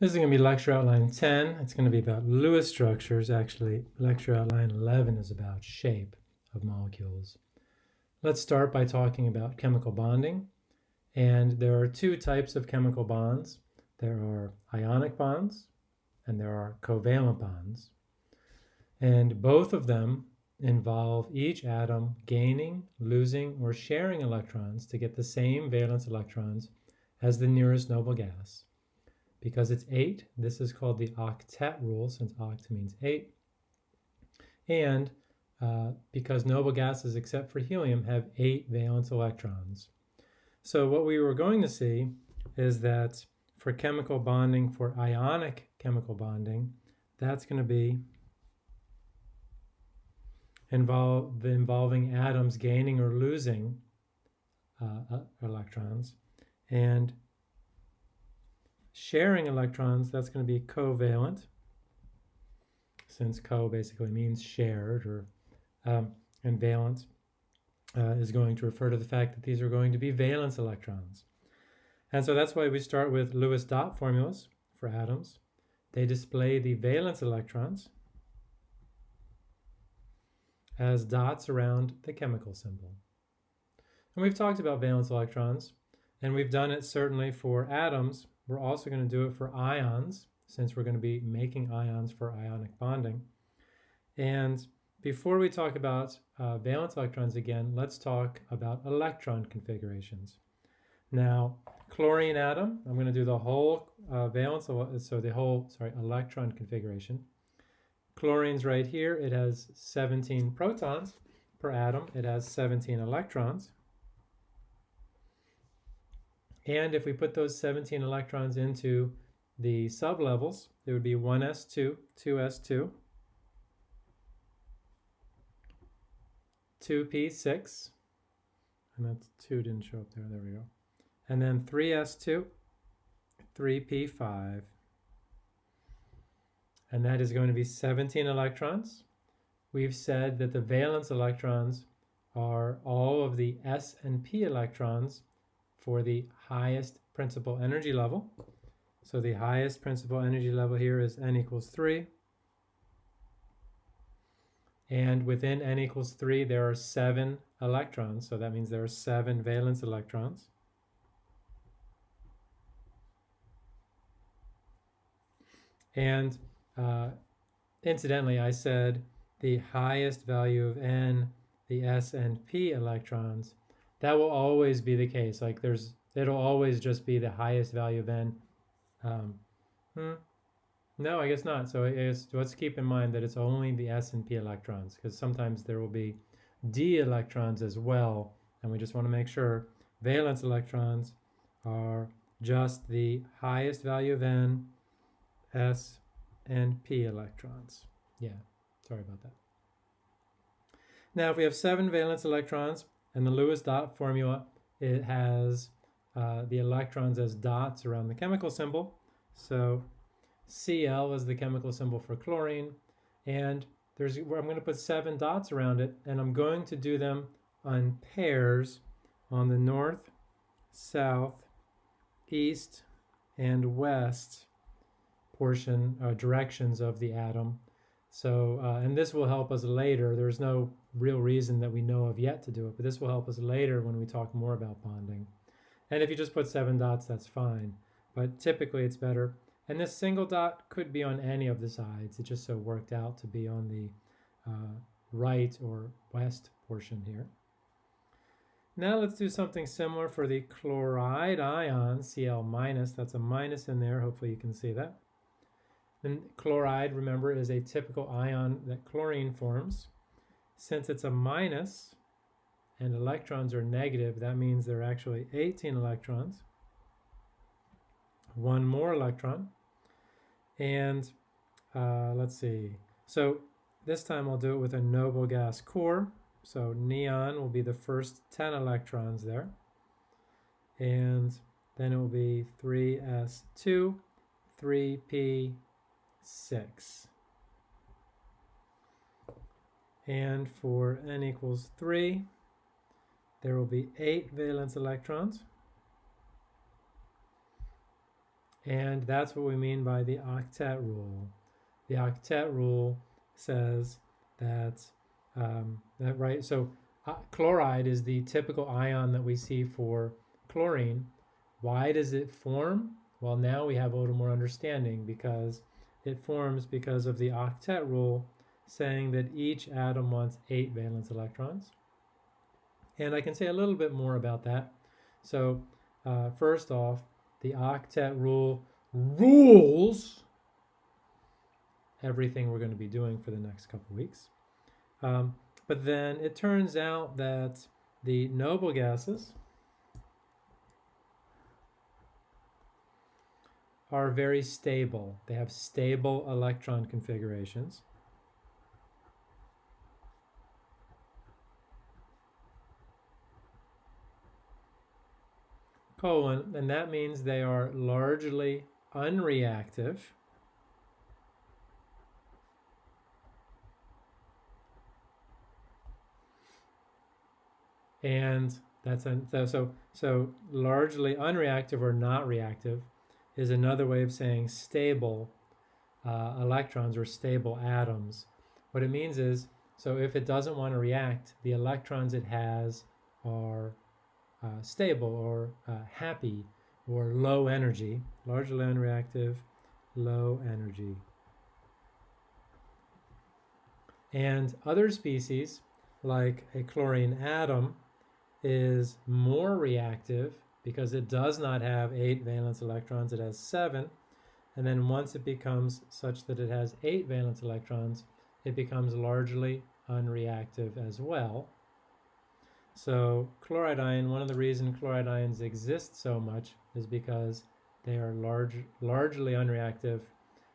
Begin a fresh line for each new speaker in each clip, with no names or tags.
This is going to be lecture outline 10. It's going to be about Lewis structures. Actually, lecture outline 11 is about shape of molecules. Let's start by talking about chemical bonding. And there are two types of chemical bonds. There are ionic bonds and there are covalent bonds. And both of them involve each atom gaining, losing, or sharing electrons to get the same valence electrons as the nearest noble gas. Because it's 8, this is called the octet rule, since oct means 8. And uh, because noble gases, except for helium, have 8 valence electrons. So what we were going to see is that for chemical bonding, for ionic chemical bonding, that's going to be involve, involving atoms gaining or losing uh, uh electrons. And sharing electrons, that's going to be covalent, since co basically means shared, or um, and valence uh, is going to refer to the fact that these are going to be valence electrons. And so that's why we start with Lewis dot formulas for atoms. They display the valence electrons as dots around the chemical symbol. And we've talked about valence electrons, and we've done it certainly for atoms we're also going to do it for ions, since we're going to be making ions for ionic bonding. And before we talk about uh, valence electrons again, let's talk about electron configurations. Now, chlorine atom, I'm going to do the whole uh, valence, so the whole, sorry, electron configuration. Chlorine's right here. It has 17 protons per atom. It has 17 electrons. And if we put those 17 electrons into the sublevels, there would be 1s2, 2s2, 2p6, and that's 2 didn't show up there, there we go. And then 3s2, 3p5, and that is going to be 17 electrons. We've said that the valence electrons are all of the s and p electrons for the highest principal energy level. So the highest principal energy level here is n equals 3. And within n equals 3, there are 7 electrons. So that means there are 7 valence electrons. And uh, incidentally, I said the highest value of n, the s and p electrons, that will always be the case. Like there's, it'll always just be the highest value of n. Um, hmm. No, I guess not. So guess, let's keep in mind that it's only the s and p electrons because sometimes there will be d electrons as well. And we just want to make sure valence electrons are just the highest value of n, s, and p electrons. Yeah, sorry about that. Now, if we have seven valence electrons, and the Lewis dot formula, it has uh, the electrons as dots around the chemical symbol. So Cl is the chemical symbol for chlorine. And there's I'm going to put seven dots around it, and I'm going to do them on pairs on the north, south, east, and west portion, uh, directions of the atom. So, uh, and this will help us later. There's no real reason that we know of yet to do it, but this will help us later when we talk more about bonding. And if you just put seven dots, that's fine. But typically it's better. And this single dot could be on any of the sides. It just so worked out to be on the uh, right or west portion here. Now let's do something similar for the chloride ion, Cl minus. That's a minus in there. Hopefully you can see that. And chloride, remember, is a typical ion that chlorine forms. Since it's a minus and electrons are negative, that means there are actually 18 electrons. One more electron. And uh, let's see. So this time I'll do it with a noble gas core. So neon will be the first 10 electrons there. And then it will be 3s2, 3p, 6. And for n equals 3, there will be 8 valence electrons. And that's what we mean by the octet rule. The octet rule says that, um, that right, so uh, chloride is the typical ion that we see for chlorine. Why does it form? Well, now we have a little more understanding because it forms because of the octet rule saying that each atom wants eight valence electrons. And I can say a little bit more about that. So uh, first off, the octet rule rules everything we're going to be doing for the next couple weeks. Um, but then it turns out that the noble gases are very stable. They have stable electron configurations. colon, and that means they are largely unreactive. And that's so so largely unreactive or not reactive is another way of saying stable uh, electrons or stable atoms. What it means is so if it doesn't want to react, the electrons it has are uh, stable or uh, happy or low energy, largely unreactive, low energy. And other species, like a chlorine atom, is more reactive because it does not have eight valence electrons, it has seven. And then once it becomes such that it has eight valence electrons, it becomes largely unreactive as well. So chloride ion, one of the reasons chloride ions exist so much is because they are large, largely unreactive,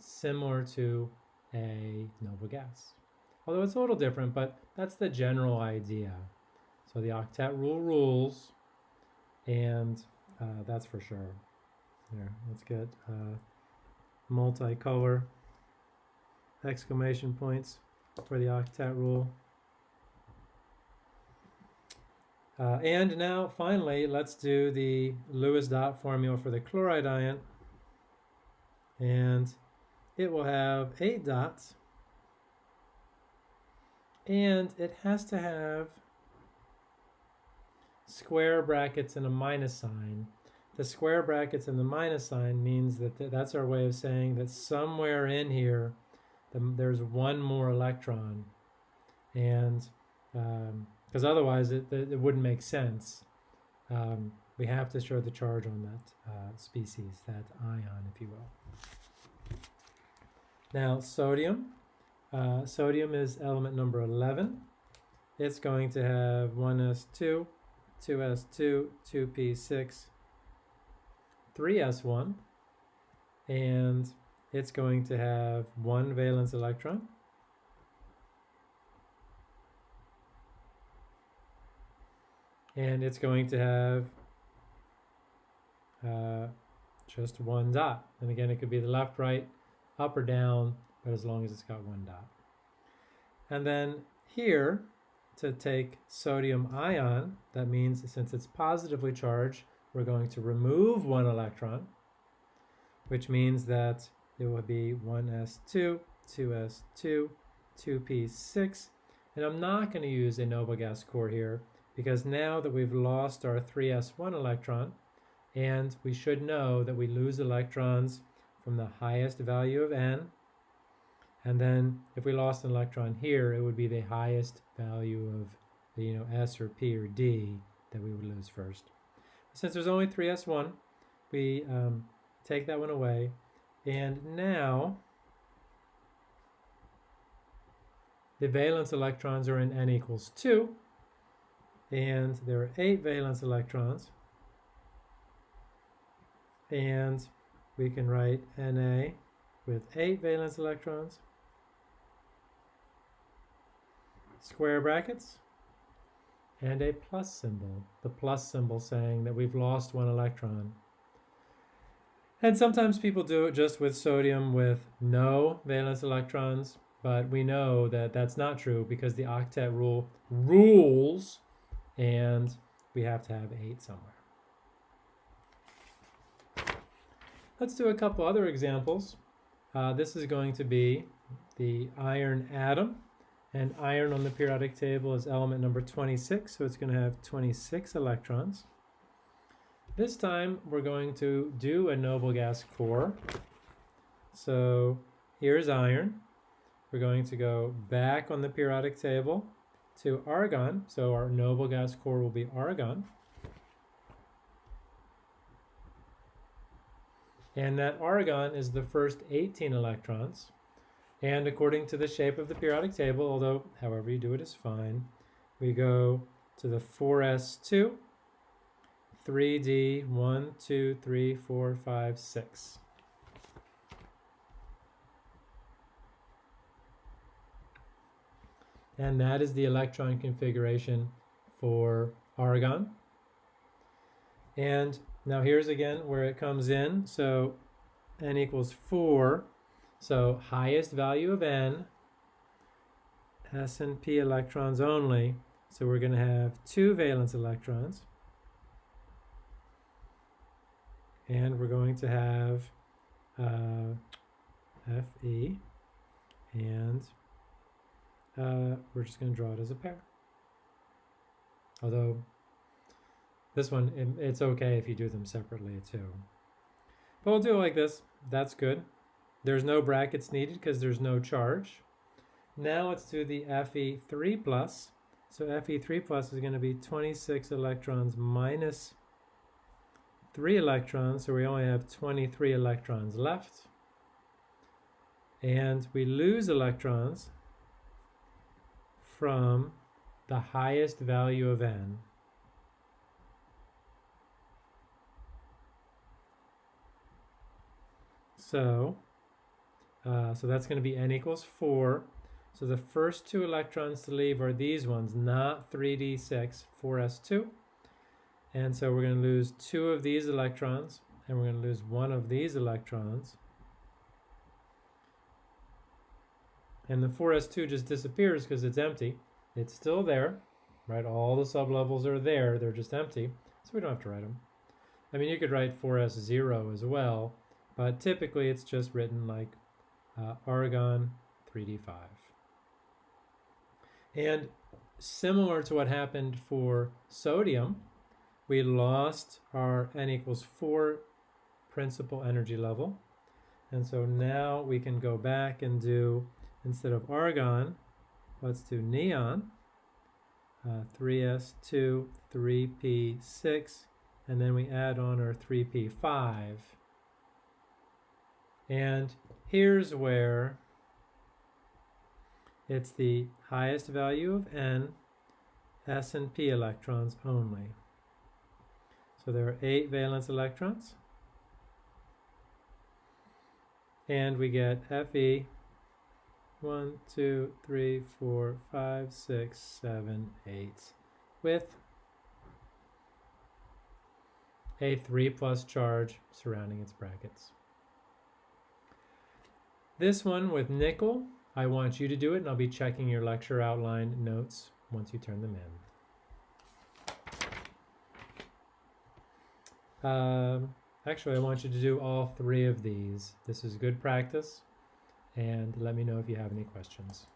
similar to a noble gas. Although it's a little different, but that's the general idea. So the octet rule rules, and uh, that's for sure. Here, let's get uh, multicolor exclamation points for the octet rule. Uh, and now, finally, let's do the Lewis dot formula for the chloride ion. And it will have eight dots. And it has to have square brackets and a minus sign. The square brackets and the minus sign means that th that's our way of saying that somewhere in here, the, there's one more electron. And um, because otherwise it, it, wouldn't make sense. Um, we have to show the charge on that uh, species, that ion, if you will. Now, sodium. Uh, sodium is element number 11. It's going to have 1s2, 2s2, 2p6, 3s1, and it's going to have one valence electron. and it's going to have uh, just one dot. And again, it could be the left, right, up or down, but as long as it's got one dot. And then here, to take sodium ion, that means since it's positively charged, we're going to remove one electron, which means that it will be 1s2, 2s2, 2p6, and I'm not going to use a noble gas core here because now that we've lost our 3s1 electron, and we should know that we lose electrons from the highest value of n, and then if we lost an electron here, it would be the highest value of you know s or p or d that we would lose first. Since there's only 3s1, we um, take that one away, and now the valence electrons are in n equals 2, and there are eight valence electrons and we can write Na with eight valence electrons square brackets and a plus symbol the plus symbol saying that we've lost one electron and sometimes people do it just with sodium with no valence electrons but we know that that's not true because the octet rule rules and we have to have 8 somewhere. let's do a couple other examples. Uh, this is going to be the iron atom. And iron on the periodic table is element number 26, so it's going to have 26 electrons. This time we're going to do a noble gas core. So here's iron. We're going to go back on the periodic table to argon. So our noble gas core will be argon. And that argon is the first 18 electrons. And according to the shape of the periodic table, although however you do it is fine, we go to the 4s2, 3d, 1, 2, 3, 4, 5, 6. And that is the electron configuration for argon. And now here's again where it comes in. So n equals 4 so highest value of n, s and p electrons only. So we're going to have two valence electrons. And we're going to have uh, Fe, and uh, we're just going to draw it as a pair. Although this one, it, it's okay if you do them separately too. But we'll do it like this. That's good. There's no brackets needed because there's no charge. Now let's do the Fe3 plus. So Fe3 plus is going to be 26 electrons minus 3 electrons, so we only have 23 electrons left. And we lose electrons from the highest value of n. So uh, so that's going to be n equals 4. So the first two electrons to leave are these ones, not 3d6, 4s2. And so we're going to lose two of these electrons, and we're going to lose one of these electrons. And the 4s2 just disappears because it's empty. It's still there, right? All the sublevels are there, they're just empty, so we don't have to write them. I mean, you could write 4s0 as well, but typically it's just written like uh, argon 3d5. And similar to what happened for sodium, we lost our n equals 4 principal energy level. And so now we can go back and do, instead of argon, let's do neon, uh, 3s2, 3p6, and then we add on our 3p5. And Here's where it's the highest value of n, s and p electrons only. So there are eight valence electrons. And we get Fe 1, 2, 3, 4, 5, 6, 7, 8 with a 3 plus charge surrounding its brackets. This one with nickel, I want you to do it and I'll be checking your lecture outline notes once you turn them in. Um, actually, I want you to do all three of these. This is good practice and let me know if you have any questions.